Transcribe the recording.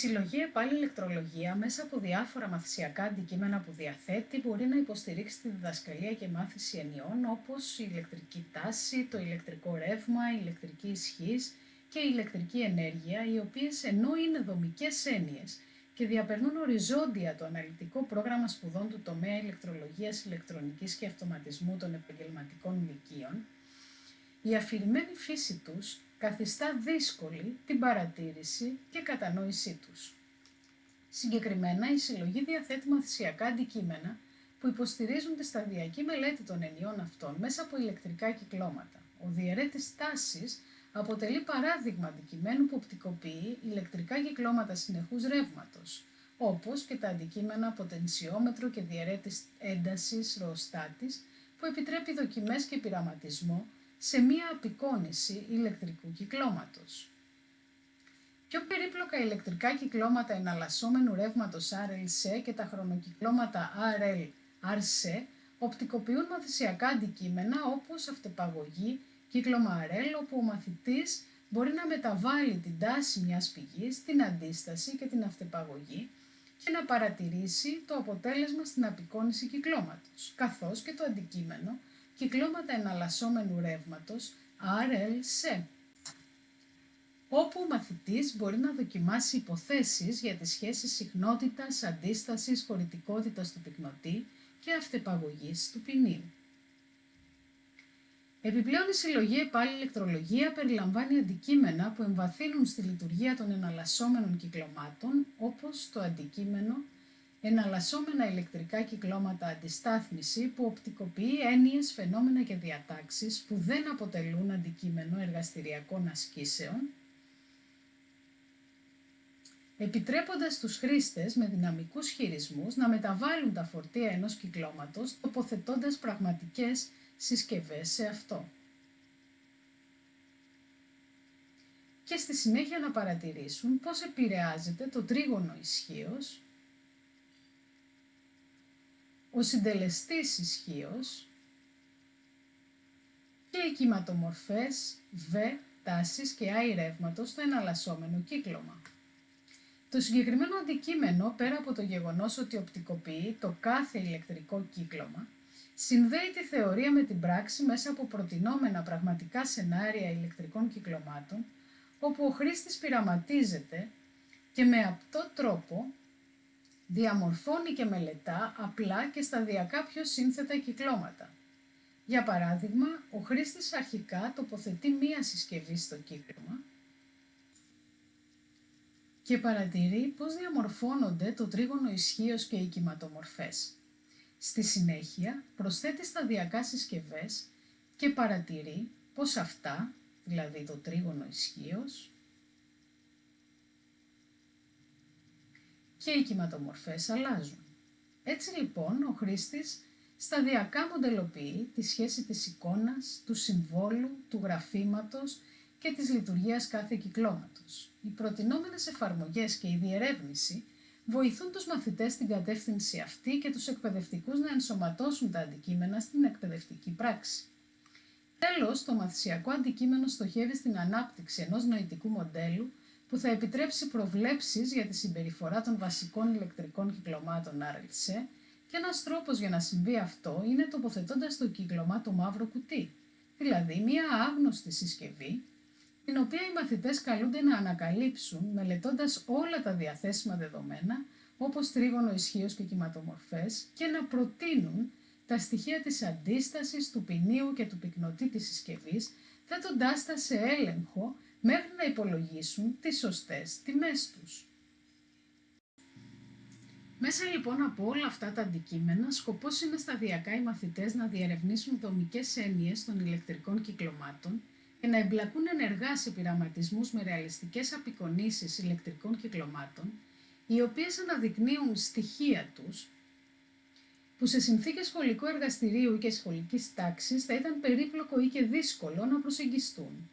Η συλλογή ΕΠΑΛ ηλεκτρολογία μέσα από διάφορα μαθησιακά αντικείμενα που διαθέτει μπορεί να υποστηρίξει τη διδασκαλία και μάθηση ενιών όπως η ηλεκτρική τάση, το ηλεκτρικό ρεύμα, η ηλεκτρική ισχύς και η ηλεκτρική ενέργεια, οι οποίες ενώ είναι δομικές έννοιες και διαπερνούν οριζόντια το αναλυτικό πρόγραμμα σπουδών του τομέα ηλεκτρολογίας, ηλεκτρονικής και αυτοματισμού των επαγγελματικών λυκείων, η αφηρημένη φύση τους καθιστά δύσκολη την παρατήρηση και κατανόησή τους. Συγκεκριμένα, η συλλογή διαθέτει μαθησιακά αντικείμενα που υποστηρίζουν τη σταδιακή μελέτη των ενιών αυτών μέσα από ηλεκτρικά κυκλώματα. Ο διαιρέτης τάσης αποτελεί παράδειγμα αντικειμένου που οπτικοποιεί ηλεκτρικά κυκλώματα συνεχούς ρεύματος, όπως και τα αντικείμενα ποτενσιόμετρο και διαιρέτης έντασης ροοστάτης που επιτρέπει δοκιμές και πειραματισμό σε μία απεικόνηση ηλεκτρικού κυκλώματος. Πιο περίπλοκα ηλεκτρικά κυκλώματα εναλλασσόμενου ρεύματος RLC και τα χρονοκυκλώματα RL-RC οπτικοποιούν μαθησιακά αντικείμενα όπως αυτεπαγωγή, κύκλωμα RL, όπου ο μαθητής μπορεί να μεταβάλει την τάση μιας πηγής, την αντίσταση και την αυτεπαγωγή και να παρατηρήσει το αποτέλεσμα στην απεικόνηση κυκλώματος, καθώς και το αντικείμενο κυκλώματα εναλλασσόμενου ρεύματος RLC, όπου ο μαθητής μπορεί να δοκιμάσει υποθέσεις για τις σχέσεις συχνότητας, αντίστασης, χωρητικότητας του πυκνοτή και αυτεπαγωγής του ποινίου. Επιπλέον η συλλογή επάλληλη ηλεκτρολογία περιλαμβάνει αντικείμενα που εμβαθύνουν στη λειτουργία των εναλλασσόμενων κυκλωμάτων, όπως το αντικείμενο εναλλασσόμενα ηλεκτρικά κυκλώματα αντιστάθμιση που οπτικοποιεί έννοιες, φαινόμενα και διατάξεις που δεν αποτελούν αντικείμενο εργαστηριακών ασκήσεων, επιτρέποντας τους χρήστες με δυναμικούς χειρισμούς να μεταβάλουν τα φορτία ενός κυκλώματος τοποθετώντας πραγματικές συσκευές σε αυτό. Και στη συνέχεια να παρατηρήσουν πώς επηρεάζεται το τρίγωνο ισχύως ο συντελεστής ισχύως και οι κυματομορφές Β, τάσης και I ρεύματος στο εναλλασσόμενο κύκλωμα. Το συγκεκριμένο αντικείμενο, πέρα από το γεγονός ότι οπτικοποιεί το κάθε ηλεκτρικό κύκλωμα, συνδέει τη θεωρία με την πράξη μέσα από προτινόμενα πραγματικά σενάρια ηλεκτρικών κυκλωμάτων, όπου ο χρήστης πειραματίζεται και με αυτό τρόπο διαμορφώνει και μελετά απλά και σταδιακά πιο σύνθετα κυκλώματα. Για παράδειγμα, ο χρήστης αρχικά τοποθετεί μία συσκευή στο κύκλωμα και παρατηρεί πώς διαμορφώνονται το τρίγωνο ισχύως και οι κυματομορφές. Στη συνέχεια προσθέτει σταδιακά συσκευές και παρατηρεί πως αυτά, δηλαδή το τρίγωνο ισχύως, και οι κυματομορφές αλλάζουν. Έτσι λοιπόν ο χρήστης σταδιακά μοντελοποιεί τη σχέση της εικόνας, του συμβόλου, του γραφήματος και της λειτουργίας κάθε κυκλώματος. Οι προτινόμενες εφαρμογές και η διερεύνηση βοηθούν τους μαθητές στην κατεύθυνση αυτή και τους εκπαιδευτικούς να ενσωματώσουν τα αντικείμενα στην εκπαιδευτική πράξη. Τέλος, το μαθησιακό αντικείμενο στοχεύει στην ανάπτυξη ενός νοητικού μοντέλου που θα επιτρέψει προβλέψεις για τη συμπεριφορά των βασικών ηλεκτρικών κυκλωμάτων RLC και ένας τρόπος για να συμβεί αυτό είναι τοποθετώντας το κύκλωμα το μαύρο κουτί, δηλαδή μία άγνωστη συσκευή, την οποία οι μαθητές καλούνται να ανακαλύψουν μελετώντας όλα τα διαθέσιμα δεδομένα, όπως τρίγωνο ισχύως και κυματομορφές, και να προτείνουν τα στοιχεία της αντίστασης, του ποινίου και του πυκνοτή της συσκευής, θέτοντάς τα σε έλεγχο μέχρι να υπολογίσουν τις σωστές τιμές τους. Μέσα λοιπόν από όλα αυτά τα αντικείμενα, σκοπός είναι σταδιακά οι μαθητές να διερευνήσουν δομικές έννοιες των ηλεκτρικών κυκλωμάτων και να εμπλακούν ενεργά σε πειραματισμούς με ρεαλιστικές απεικονίσεις ηλεκτρικών κυκλωμάτων, οι οποίες αναδεικνύουν στοιχεία τους που σε συνθήκες σχολικού εργαστηρίου και σχολικής τάξης θα ήταν περίπλοκο ή και δύσκολο να προσεγγιστούν.